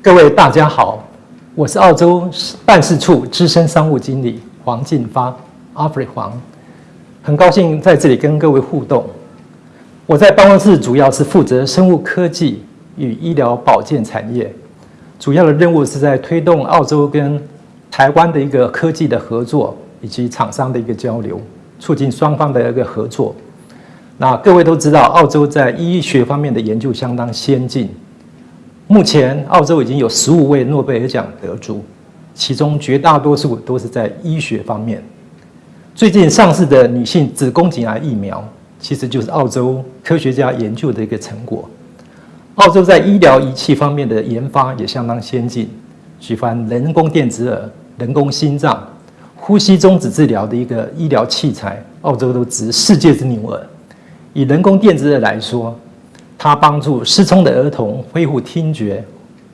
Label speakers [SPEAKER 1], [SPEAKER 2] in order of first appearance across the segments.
[SPEAKER 1] 各位大家好，我是澳洲办事处资深商务经理黄进发，阿弗里黄，很高兴在这里跟各位互动。我在办公室主要是负责生物科技与医疗保健产业，主要的任务是在推动澳洲跟台湾的一个科技的合作以及厂商的一个交流，促进双方的一个合作。那各位都知道，澳洲在医学方面的研究相当先进。目前，澳洲已经有十五位诺贝尔奖得主，其中绝大多数都是在医学方面。最近上市的女性子宫颈癌疫苗，其实就是澳洲科学家研究的一个成果。澳洲在医疗仪器方面的研发也相当先进，举凡人工电子耳、人工心脏、呼吸中止治疗的一个医疗器材，澳洲都值世界之牛耳。以人工电子耳来说，他帮助失聪的儿童恢复听觉，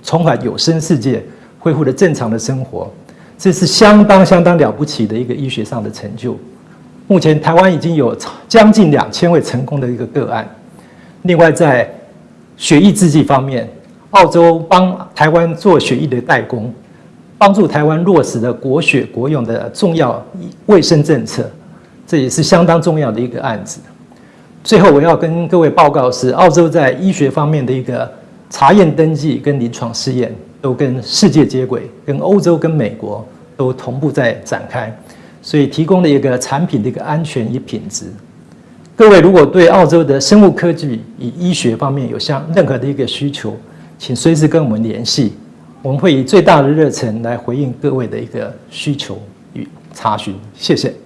[SPEAKER 1] 重返有声世界，恢复了正常的生活，这是相当相当了不起的一个医学上的成就。目前台湾已经有将近两千位成功的一个个案。另外，在血液制剂方面，澳洲帮台湾做血液的代工，帮助台湾落实了国血国用的重要卫生政策，这也是相当重要的一个案子。最后，我要跟各位报告是，澳洲在医学方面的一个查验登记跟临床试验都跟世界接轨，跟欧洲跟美国都同步在展开，所以提供了一个产品的一个安全与品质。各位如果对澳洲的生物科技与医学方面有相任何的一个需求，请随时跟我们联系，我们会以最大的热忱来回应各位的一个需求与查询。谢谢。